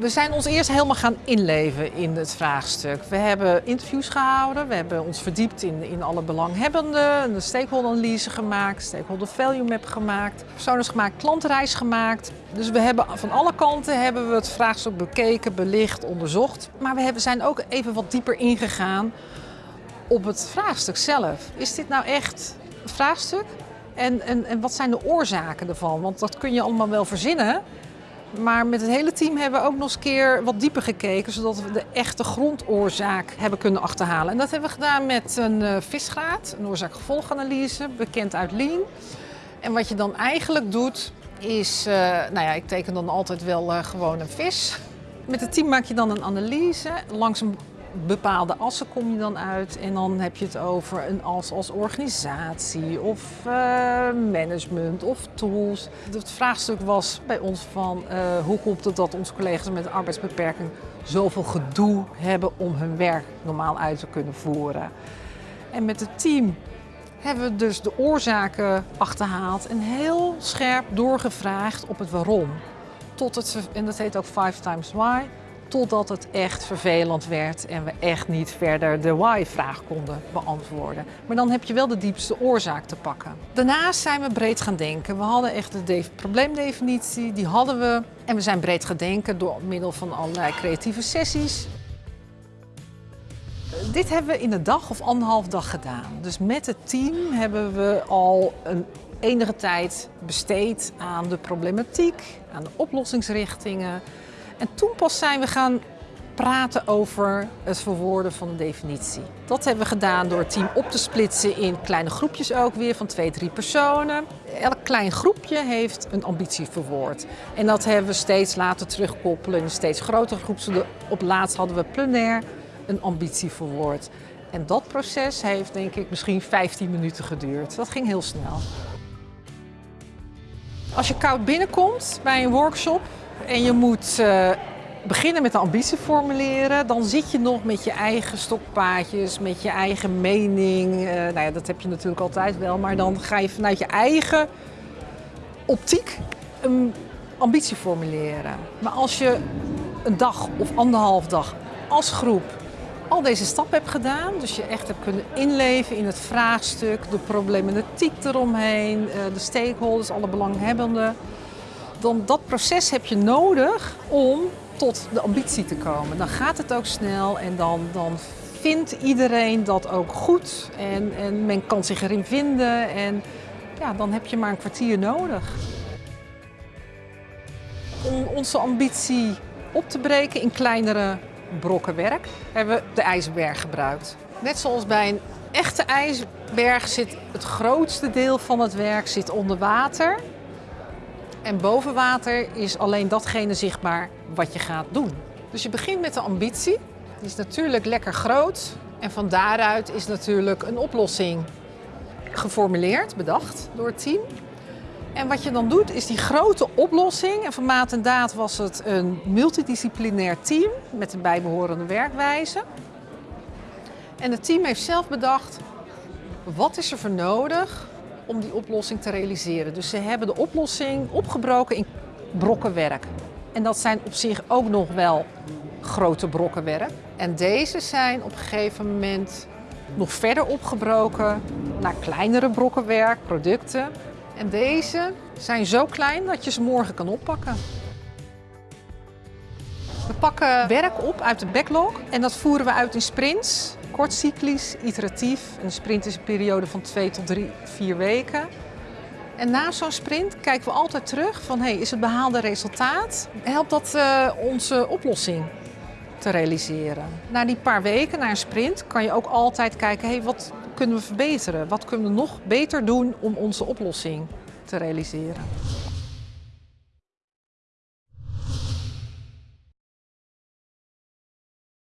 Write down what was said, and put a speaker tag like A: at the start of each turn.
A: We zijn ons eerst helemaal gaan inleven in het vraagstuk. We hebben interviews gehouden, we hebben ons verdiept in, in alle belanghebbenden, een stakeholder-analyse gemaakt, stakeholder value map gemaakt, personen gemaakt, klantenreis gemaakt. Dus we hebben van alle kanten hebben we het vraagstuk bekeken, belicht, onderzocht. Maar we hebben, zijn ook even wat dieper ingegaan op het vraagstuk zelf. Is dit nou echt een vraagstuk? En, en, en wat zijn de oorzaken ervan? Want dat kun je allemaal wel verzinnen. Maar met het hele team hebben we ook nog eens een keer wat dieper gekeken, zodat we de echte grondoorzaak hebben kunnen achterhalen. En dat hebben we gedaan met een uh, visgraad, een oorzaak-gevolganalyse, bekend uit Lean. En wat je dan eigenlijk doet, is, uh, nou ja, ik teken dan altijd wel uh, gewoon een vis. Met het team maak je dan een analyse langs een bepaalde assen kom je dan uit en dan heb je het over een as als organisatie of uh, management of tools. Het vraagstuk was bij ons van uh, hoe komt het dat onze collega's met een arbeidsbeperking zoveel gedoe hebben om hun werk normaal uit te kunnen voeren. En met het team hebben we dus de oorzaken achterhaald en heel scherp doorgevraagd op het waarom. Tot het, en dat heet ook Five Times Why, totdat het echt vervelend werd en we echt niet verder de why-vraag konden beantwoorden. Maar dan heb je wel de diepste oorzaak te pakken. Daarnaast zijn we breed gaan denken. We hadden echt de probleemdefinitie, die hadden we. En we zijn breed gaan denken door middel van allerlei creatieve sessies. Dit hebben we in een dag of anderhalf dag gedaan. Dus met het team hebben we al een enige tijd besteed aan de problematiek, aan de oplossingsrichtingen, en toen pas zijn we gaan praten over het verwoorden van de definitie. Dat hebben we gedaan door het team op te splitsen in kleine groepjes ook weer van twee, drie personen. Elk klein groepje heeft een ambitie verwoord. En dat hebben we steeds laten terugkoppelen in een steeds grotere groep. Op laatst hadden we plenair een ambitie verwoord. En dat proces heeft denk ik misschien 15 minuten geduurd. Dat ging heel snel. Als je koud binnenkomt bij een workshop, en je moet uh, beginnen met de ambitie formuleren. Dan zit je nog met je eigen stokpaadjes, met je eigen mening. Uh, nou ja, dat heb je natuurlijk altijd wel. Maar dan ga je vanuit je eigen optiek een ambitie formuleren. Maar als je een dag of anderhalf dag als groep al deze stappen hebt gedaan, dus je echt hebt kunnen inleven in het vraagstuk, de problematiek eromheen, uh, de stakeholders, alle belanghebbenden, dan dat proces heb je nodig om tot de ambitie te komen. Dan gaat het ook snel en dan, dan vindt iedereen dat ook goed en, en men kan zich erin vinden en ja, dan heb je maar een kwartier nodig. Om onze ambitie op te breken in kleinere brokken werk hebben we de ijsberg gebruikt. Net zoals bij een echte ijsberg zit het grootste deel van het werk zit onder water. En boven water is alleen datgene zichtbaar wat je gaat doen. Dus je begint met de ambitie. Die is natuurlijk lekker groot. En van daaruit is natuurlijk een oplossing geformuleerd, bedacht door het team. En wat je dan doet is die grote oplossing. En van maat en daad was het een multidisciplinair team met een bijbehorende werkwijze. En het team heeft zelf bedacht, wat is er voor nodig om die oplossing te realiseren. Dus ze hebben de oplossing opgebroken in brokken werk. En dat zijn op zich ook nog wel grote brokken werk. En deze zijn op een gegeven moment nog verder opgebroken naar kleinere brokken werk, producten. En deze zijn zo klein dat je ze morgen kan oppakken. Pakken werk op uit de backlog en dat voeren we uit in sprints kortcyclisch, iteratief. Een sprint is een periode van twee tot drie, vier weken. En na zo'n sprint kijken we altijd terug van hey, is het behaalde resultaat? Helpt dat uh, onze oplossing te realiseren? Na die paar weken, na een sprint, kan je ook altijd kijken hey, wat kunnen we verbeteren? Wat kunnen we nog beter doen om onze oplossing te realiseren?